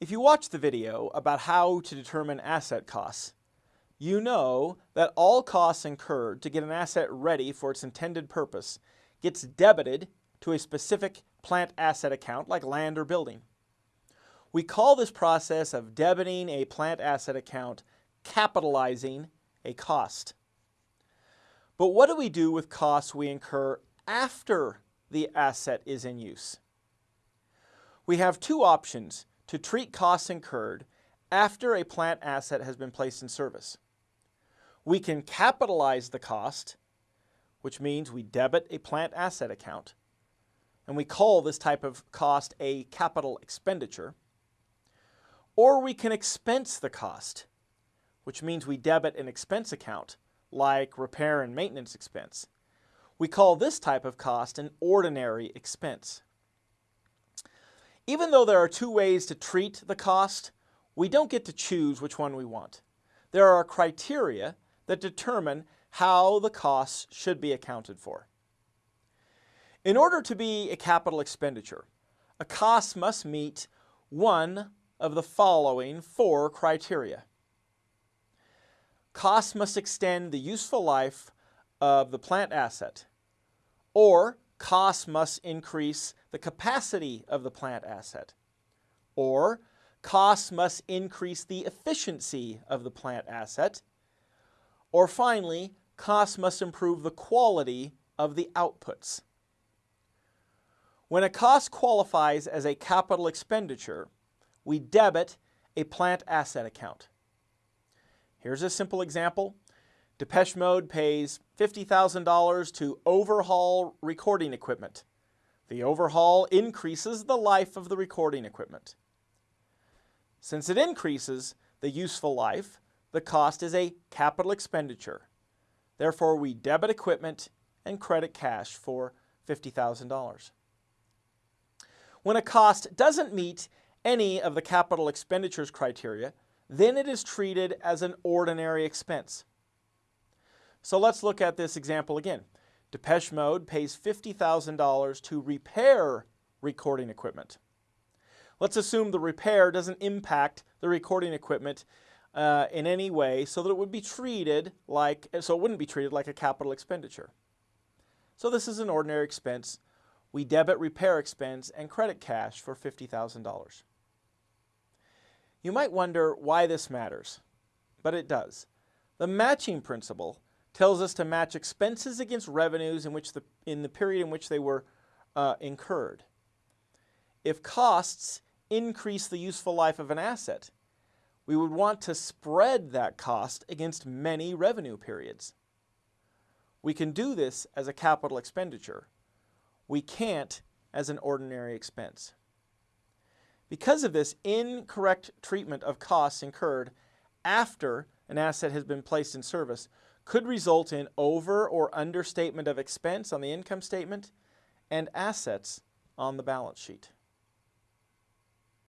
If you watch the video about how to determine asset costs, you know that all costs incurred to get an asset ready for its intended purpose gets debited to a specific plant asset account like land or building. We call this process of debiting a plant asset account capitalizing a cost. But what do we do with costs we incur after the asset is in use? We have two options to treat costs incurred after a plant asset has been placed in service. We can capitalize the cost, which means we debit a plant asset account, and we call this type of cost a capital expenditure. Or we can expense the cost, which means we debit an expense account, like repair and maintenance expense. We call this type of cost an ordinary expense. Even though there are two ways to treat the cost, we don't get to choose which one we want. There are criteria that determine how the costs should be accounted for. In order to be a capital expenditure, a cost must meet one of the following four criteria. Costs must extend the useful life of the plant asset, or costs must increase the capacity of the plant asset, or costs must increase the efficiency of the plant asset, or finally, costs must improve the quality of the outputs. When a cost qualifies as a capital expenditure, we debit a plant asset account. Here's a simple example. Depeche Mode pays $50,000 to overhaul recording equipment. The overhaul increases the life of the recording equipment. Since it increases the useful life, the cost is a capital expenditure. Therefore, we debit equipment and credit cash for $50,000. When a cost doesn't meet any of the capital expenditures criteria, then it is treated as an ordinary expense. So let's look at this example again. Depeche Mode pays $50,000 to repair recording equipment. Let's assume the repair doesn't impact the recording equipment uh, in any way so that it would be treated like, so it wouldn't be treated like a capital expenditure. So this is an ordinary expense. We debit repair expense and credit cash for $50,000. You might wonder why this matters, but it does. The matching principle tells us to match expenses against revenues in, which the, in the period in which they were uh, incurred. If costs increase the useful life of an asset, we would want to spread that cost against many revenue periods. We can do this as a capital expenditure. We can't as an ordinary expense. Because of this incorrect treatment of costs incurred after an asset has been placed in service could result in over or understatement of expense on the income statement and assets on the balance sheet.